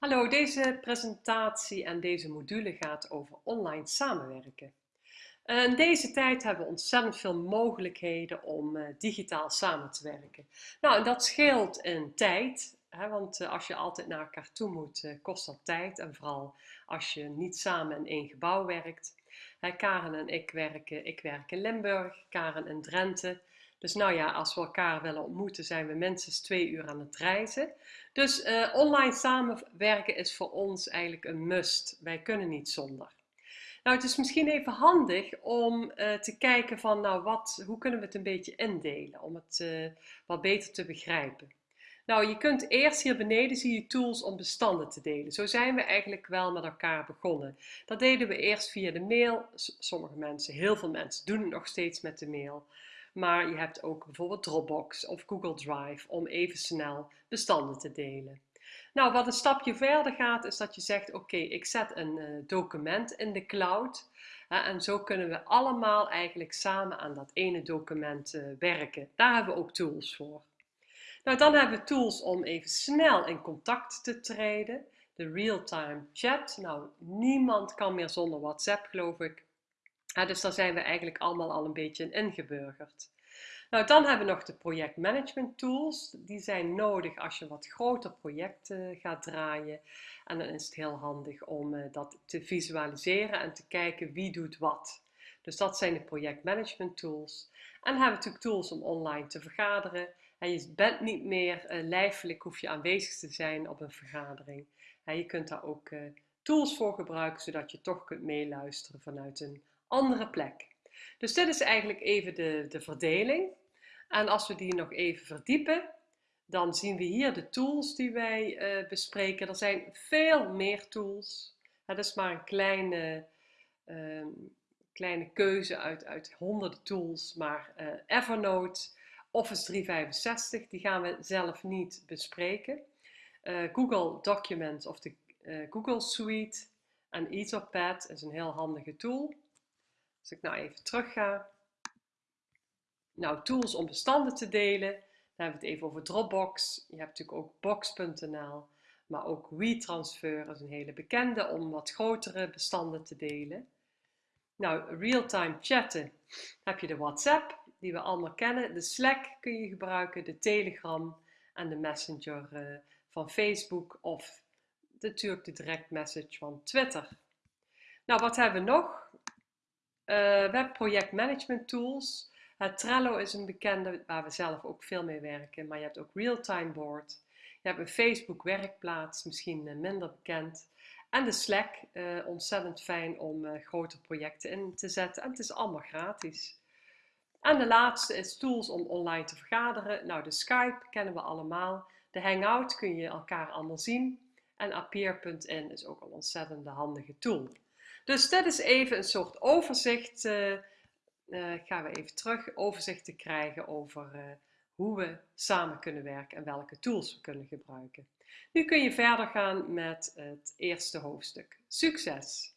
Hallo, deze presentatie en deze module gaat over online samenwerken. In deze tijd hebben we ontzettend veel mogelijkheden om uh, digitaal samen te werken. Nou, dat scheelt in tijd, hè, want uh, als je altijd naar elkaar toe moet, kost dat tijd. En vooral als je niet samen in één gebouw werkt. Karen en ik werken, ik werk in Limburg, Karen in Drenthe. Dus nou ja, als we elkaar willen ontmoeten, zijn we minstens twee uur aan het reizen. Dus uh, online samenwerken is voor ons eigenlijk een must. Wij kunnen niet zonder. Nou, het is misschien even handig om uh, te kijken van, nou, wat, hoe kunnen we het een beetje indelen, om het uh, wat beter te begrijpen. Nou, je kunt eerst hier beneden zie je tools om bestanden te delen. Zo zijn we eigenlijk wel met elkaar begonnen. Dat deden we eerst via de mail. Sommige mensen, heel veel mensen doen het nog steeds met de mail. Maar je hebt ook bijvoorbeeld Dropbox of Google Drive om even snel bestanden te delen. Nou, wat een stapje verder gaat, is dat je zegt: Oké, ik zet een uh, document in de cloud. En zo kunnen we allemaal eigenlijk samen aan dat ene document uh, werken. Daar hebben we ook tools voor. Nou, dan hebben we tools om even snel in contact te treden. De real-time chat. Nou, niemand kan meer zonder WhatsApp, geloof ik. Ja, dus daar zijn we eigenlijk allemaal al een beetje in ingeburgerd. Nou, dan hebben we nog de projectmanagement tools. Die zijn nodig als je wat groter projecten gaat draaien. En dan is het heel handig om uh, dat te visualiseren en te kijken wie doet wat. Dus dat zijn de projectmanagement tools. En dan hebben we natuurlijk tools om online te vergaderen. En je bent niet meer uh, lijfelijk, hoef je aanwezig te zijn op een vergadering. Je kunt daar ook uh, tools voor gebruiken, zodat je toch kunt meeluisteren vanuit een andere plek. Dus dit is eigenlijk even de, de verdeling. En als we die nog even verdiepen, dan zien we hier de tools die wij uh, bespreken. Er zijn veel meer tools. Het is maar een kleine, uh, kleine keuze uit, uit honderden tools. Maar uh, Evernote, Office 365, die gaan we zelf niet bespreken. Google Documents of de Google Suite en Etherpad is een heel handige tool. Als ik nou even terug ga. Nou, tools om bestanden te delen. Dan hebben we het even over Dropbox. Je hebt natuurlijk ook Box.nl. Maar ook WeTransfer is een hele bekende om wat grotere bestanden te delen. Nou, real-time chatten. Dan heb je de WhatsApp, die we allemaal kennen. De Slack kun je gebruiken, de Telegram en de Messenger uh, van Facebook of natuurlijk de direct message van Twitter. Nou, wat hebben we nog? Uh, webprojectmanagement tools. Uh, Trello is een bekende waar we zelf ook veel mee werken, maar je hebt ook Realtime Board. Je hebt een Facebook werkplaats, misschien uh, minder bekend. En de Slack, ontzettend fijn om grote projecten in te zetten. En het is allemaal gratis. En de laatste is tools om online te vergaderen. Nou, de Skype kennen we allemaal. De Hangout kun je elkaar allemaal zien. En Appear.in is ook een ontzettend handige tool. Dus dit is even een soort overzicht. Uh, uh, gaan we even terug overzicht te krijgen over uh, hoe we samen kunnen werken en welke tools we kunnen gebruiken. Nu kun je verder gaan met het eerste hoofdstuk. Succes!